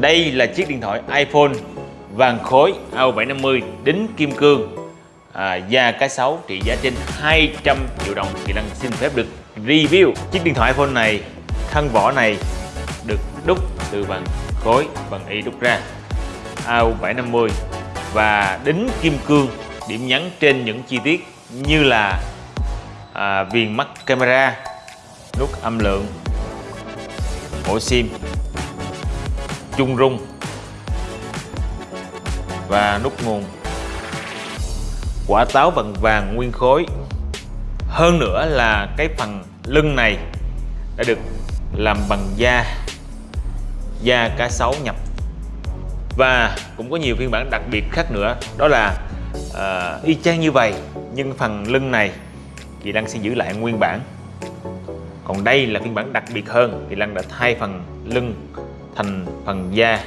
Đây là chiếc điện thoại iPhone vàng khối AU750 đính kim cương. À, da cá sấu trị giá trên 200 triệu đồng. Thì Lăng xin phép được review chiếc điện thoại iPhone này. Thân vỏ này được đúc từ vàng khối bằng y đúc ra. AU750 và đính kim cương điểm nhấn trên những chi tiết như là à, viền mắt camera nút âm lượng ổ sim chung rung và nút nguồn. Quả táo vàng vàng nguyên khối. Hơn nữa là cái phần lưng này đã được làm bằng da da cá sấu nhập. Và cũng có nhiều phiên bản đặc biệt khác nữa đó là uh, y chang như vậy nhưng phần lưng này thì Đăng sẽ giữ lại nguyên bản. Còn đây là phiên bản đặc biệt hơn thì Lăng đã thay phần lưng thành phần da.